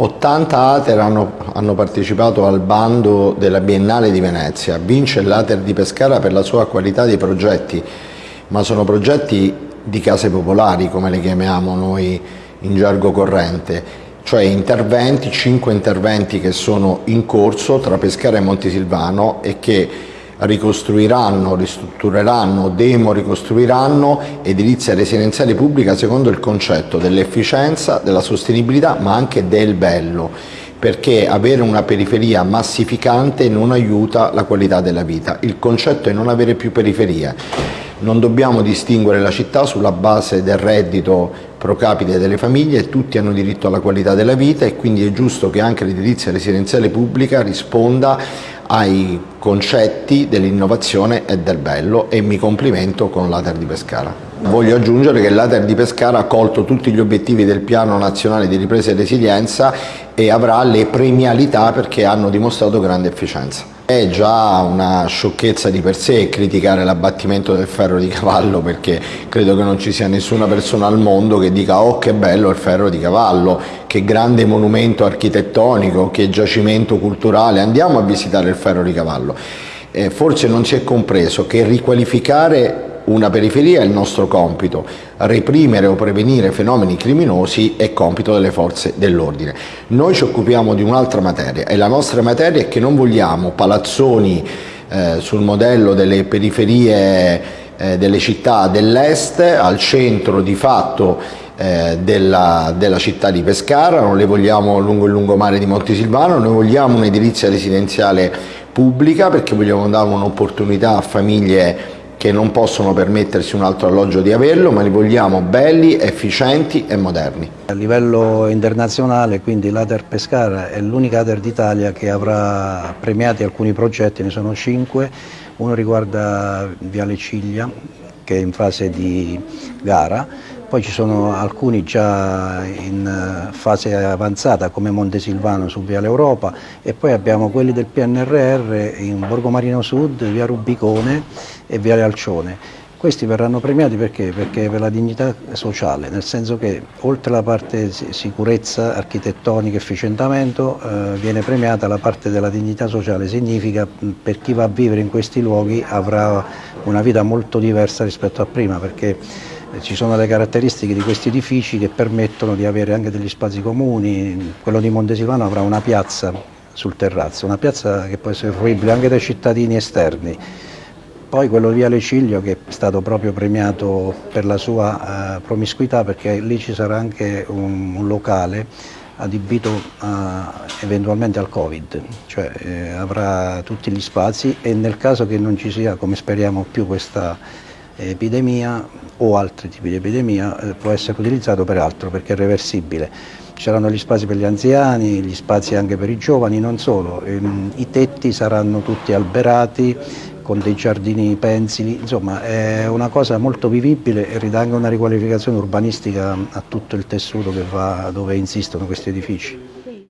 80 Ater hanno, hanno, partecipato al bando della Biennale di Venezia, vince l'Ater di Pescara per la sua qualità di progetti, ma sono progetti di case popolari come le chiamiamo noi in gergo corrente, cioè interventi, 5 interventi che sono in corso tra Pescara e Montesilvano e che ricostruiranno, ristruttureranno, demo ricostruiranno edilizia residenziale pubblica secondo il concetto dell'efficienza, della sostenibilità ma anche del bello perché avere una periferia massificante non aiuta la qualità della vita. Il concetto è non avere più periferie. Non dobbiamo distinguere la città sulla base del reddito pro capite delle famiglie, tutti hanno diritto alla qualità della vita e quindi è giusto che anche l'edilizia residenziale pubblica risponda ai concetti dell'innovazione e del bello e mi complimento con l'Ater di Pescara. Voglio aggiungere che l'Ater di Pescara ha colto tutti gli obiettivi del Piano Nazionale di Ripresa e Resilienza e avrà le premialità perché hanno dimostrato grande efficienza. È già una sciocchezza di per sé criticare l'abbattimento del ferro di cavallo perché credo che non ci sia nessuna persona al mondo che dica oh che bello il ferro di cavallo, che grande monumento architettonico, che giacimento culturale, andiamo a visitare il ferro di cavallo. Eh, forse non si è compreso che riqualificare una periferia è il nostro compito, reprimere o prevenire fenomeni criminosi è compito delle forze dell'ordine. Noi ci occupiamo di un'altra materia e la nostra materia è che non vogliamo palazzoni eh, sul modello delle periferie eh, delle città dell'est, al centro di fatto eh, della, della, città di Pescara, non le vogliamo lungo il lungomare di Montesilvano, noi vogliamo un'edilizia residenziale pubblica perché vogliamo dare un'opportunità a famiglie che non possono permettersi un altro alloggio di averlo, ma li vogliamo belli, efficienti e moderni. A livello internazionale, quindi l'Ater Pescara è l'unica Ater d'Italia che avrà premiati alcuni progetti, ne sono cinque, uno riguarda Viale Ciglia, che è in fase di gara, poi ci sono alcuni già in eh, fase avanzata come Montesilvano su Viale Europa e poi abbiamo quelli del PNRR in Borgo Marino Sud, Via Rubicone e Viale Alcione. Questi verranno premiati perché? Perché per la dignità sociale, nel senso che oltre alla parte sicurezza architettonica efficientamento eh, viene premiata la parte della dignità sociale, significa per chi va a vivere in questi luoghi avrà una vita molto diversa rispetto a prima perché ci sono le caratteristiche di questi edifici che permettono di avere anche degli spazi comuni, quello di Montesilvano avrà una piazza sul terrazzo, una piazza che può essere fruibile anche dai cittadini esterni. Poi quello di Viale Ciglio che è stato proprio premiato per la sua uh, promiscuità perché lì ci sarà anche un, un locale adibito a, eventualmente al Covid, cioè eh, avrà tutti gli spazi e nel caso che non ci sia, come speriamo, più questa epidemia o altri tipi di epidemia eh, può essere utilizzato per altro perché è reversibile. Ci saranno gli spazi per gli anziani, gli spazi anche per i giovani, non solo, ehm, i tetti saranno tutti alberati con dei giardini pensili, insomma è una cosa molto vivibile e ridà anche una riqualificazione urbanistica a tutto il tessuto va, dove insistono questi edifici.